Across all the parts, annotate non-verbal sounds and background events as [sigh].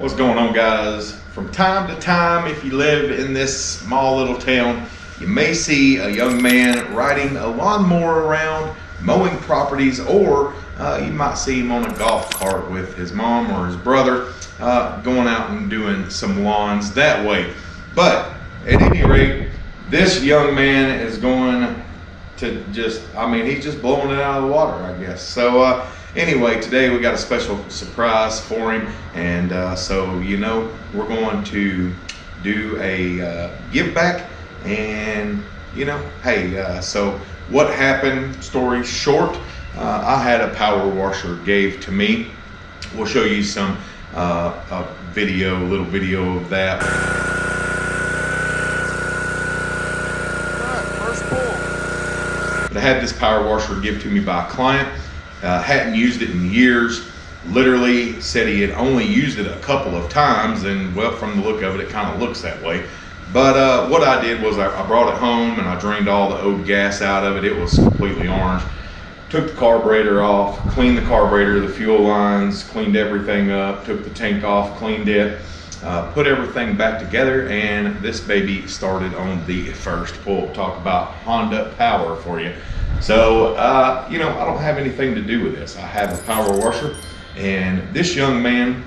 What's going on guys? From time to time, if you live in this small little town, you may see a young man riding a lawnmower around, mowing properties, or uh, you might see him on a golf cart with his mom or his brother uh, going out and doing some lawns that way. But at any rate, this young man is going to just, I mean, he's just blowing it out of the water, I guess. So, uh, anyway, today we got a special surprise for him. And uh, so, you know, we're going to do a uh, give back. And, you know, hey, uh, so what happened, story short, uh, I had a power washer gave to me. We'll show you some uh, a video, a little video of that. First pull. But I had this power washer give to me by a client. Uh, hadn't used it in years. Literally said he had only used it a couple of times, and well, from the look of it, it kind of looks that way. But uh, what I did was I, I brought it home and I drained all the old gas out of it. It was completely orange. Took the carburetor off, cleaned the carburetor, the fuel lines, cleaned everything up, took the tank off, cleaned it, uh, put everything back together, and this baby started on the first pull. Talk about Honda power for you. So, uh, you know, I don't have anything to do with this. I have a power washer, and this young man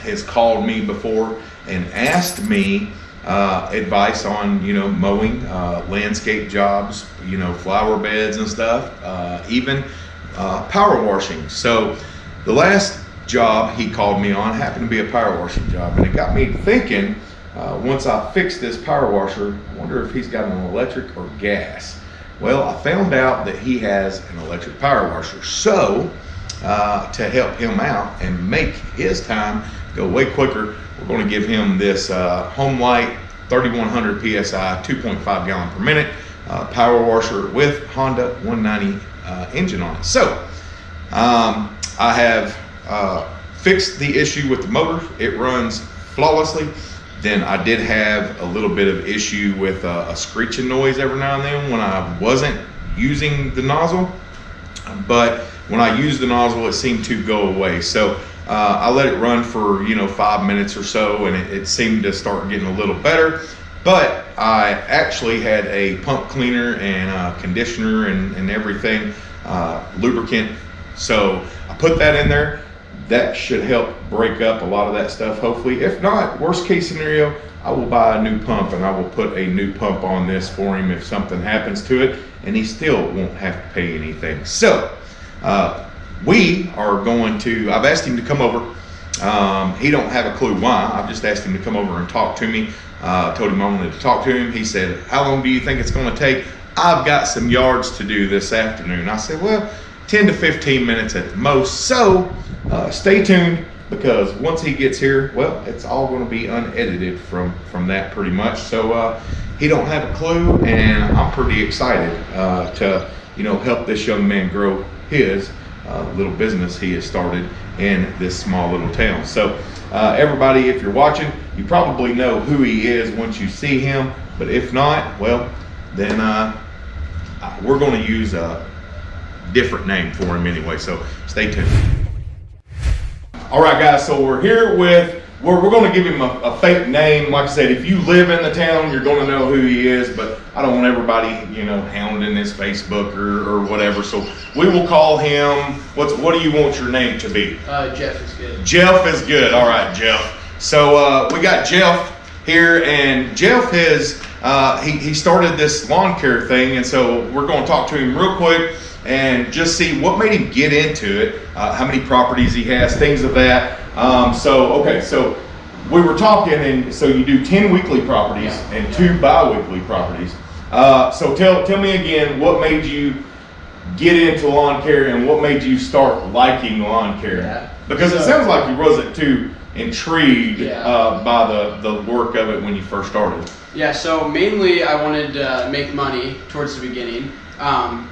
has called me before and asked me uh, advice on you know mowing, uh, landscape jobs, you know flower beds and stuff, uh, even uh, power washing. So the last job he called me on happened to be a power washing job, and it got me thinking. Uh, once I fix this power washer, I wonder if he's got an electric or gas. Well, I found out that he has an electric power washer. So uh, to help him out and make his time go way quicker, we're going to give him this uh, Homelite 3100 PSI 2.5 gallon per minute uh, power washer with Honda 190 uh, engine on it. So um, I have uh, fixed the issue with the motor. It runs flawlessly. Then I did have a little bit of issue with uh, a screeching noise every now and then when I wasn't using the nozzle. But when I used the nozzle, it seemed to go away. So uh, I let it run for you know five minutes or so, and it, it, seemed to start getting a little better. But I actually had a pump cleaner and a conditioner and, and everything, uh, lubricant. So I put that in there. That should help break up a lot of that stuff, hopefully. If not, worst case scenario, I will buy a new pump and I will put a new pump on this for him if something happens to it, and he still won't have to pay anything. So, uh, we are going to, I've asked him to come over. Um, he don't have a clue why. I've just asked him to come over and talk to me. Uh, told him I wanted to talk to him. He said, how long do you think it's going to take? I've got some yards to do this afternoon. I said, well, 10 to 15 minutes at the most. So uh, stay tuned because once he gets here, well, it's all going to be unedited from, from that pretty much. So uh, he don't have a clue and I'm pretty excited uh, to, you know, help this young man grow his uh, little business he has started in this small little town. So uh, everybody, if you're watching, you probably know who he is once you see him. But if not, well, then uh, we're going to use a different name for him anyway. So stay tuned. All right, guys. So we're here with we're, we're going to give him a, a, fake name. Like I said, if you live in the town, you're going to know who he is, but I don't want everybody, you know, hounding his Facebook or, or whatever. So we will call him, what's, what do you want your name to be? Uh, Jeff is good. Jeff is good. All right, Jeff. So uh, we got Jeff here, and Jeff has, uh, he, he started this lawn care thing, and so we're going to talk to him real quick and just see what made him get into it, uh, how many properties he has, things of that. Um, so, okay, so we were talking, and so you do 10 weekly properties Yeah. and two bi-weekly properties. Uh, so tell, tell me again, what made you get into lawn care and what made you start liking lawn care? Yeah. Because it sounds like you wasn't too intrigued uh, by the, the work of it when you first started. Yeah, so mainly I wanted to make money towards the beginning. Um,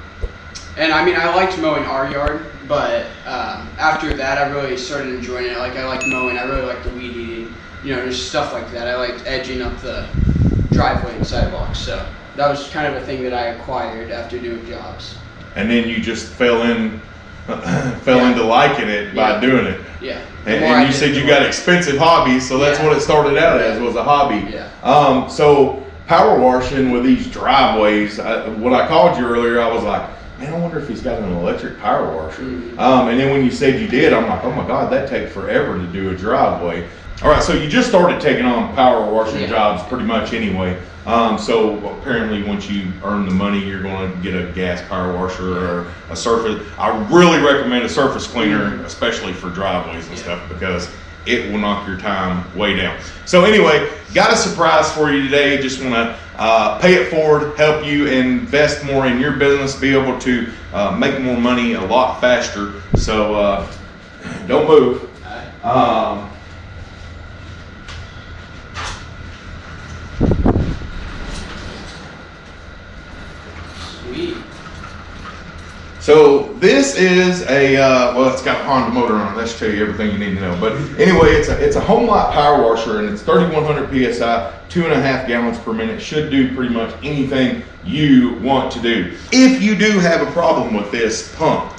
and I mean, I liked mowing our yard, but um, after that, I really started enjoying it. Like, I liked mowing, I really liked the weed eating, you know, just stuff like that. I liked edging up the driveway and sidewalks. So that was kind of a thing that I acquired after doing jobs. And then you just fell in [laughs] fell Yeah. into liking it by Yeah. doing it. Yeah. And, and you said you got expensive hobbies, so that's Yeah. what it started out as was a hobby. Yeah. Um, so power washing with these driveways, I, when I called you earlier, I was like, man, I wonder if he's got an electric power washer. Mhm. Um, and then when you said you did, I'm like, oh my god, that takes forever to do a driveway. All right, so you just started taking on power washing Yeah. jobs pretty much anyway. Um, so apparently, once you earn the money, you're going to get a gas power washer or a surface. I really recommend a surface cleaner, especially for driveways and Yeah. stuff, because it will knock your time way down. So anyway, got a surprise for you today. Just want to uh, pay it forward, help you invest more in your business, be able to uh, make more money a lot faster. So uh, don't move. Um, Sweet. So this is a uh, well, it's got a Honda motor on it. That should tell you everything you need to know. But anyway, it's a it's a Homelite power washer, and it's 3,100 psi, two and a half gallons per minute. Should do pretty much anything you want to do. If you do have a problem with this pump,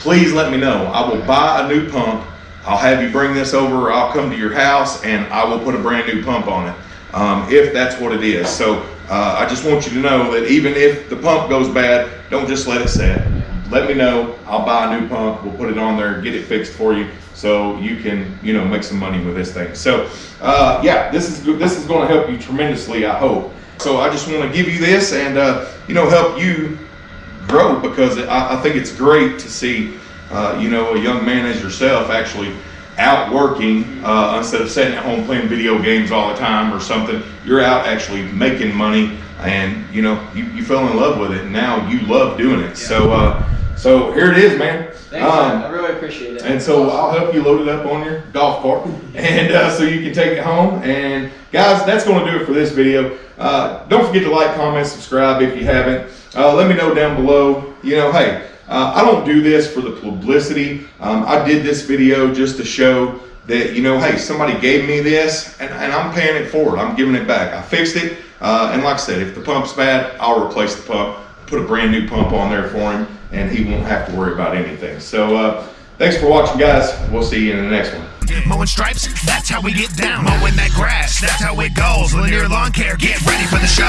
please let me know. I will buy a new pump. I'll have you bring this over. I'll come to your house, and I will put a brand new pump on it. Um, if that's what it is. So uh, I just want you to know that even if the pump goes bad, don't just let it sit let me know. I'll buy a new pump. We'll put it on there, get it fixed for you, so you can, you know, make some money with this thing. So, uh, yeah, this is good. This is going to help you tremendously. I hope. So I just want to give you this and uh, you know help you grow because I, I think it's great to see, uh, you know, a young man as yourself actually out working uh, instead of sitting at home playing video games all the time or something. You're out actually making money, and you know you, you fell in love with it, and now you love doing it. So, uh, so here it is, man. Thanks, Um, man. I really appreciate it. and so I'll help you load it up on your golf cart, [laughs] and uh, so you can take it home. And guys, that's going to do it for this video. Uh, don't forget to like, comment, subscribe if you haven't. Uh, let me know down below. You know, hey, uh, I don't do this for the publicity. Um, I did this video just to show that you know, hey, somebody gave me this, and, and I'm paying it forward. I'm giving it back. I fixed it, uh, and like I said, if the pump's bad, I'll replace the pump. Put a brand new pump on there for him, and he won't have to worry about anything. So. Uh, Thanks for watching, guys. We'll see you in the next one. Mowing stripes, that's how we get down. Mowing that grass, that's how it goes. Lanier Lawn Care, get ready for the show.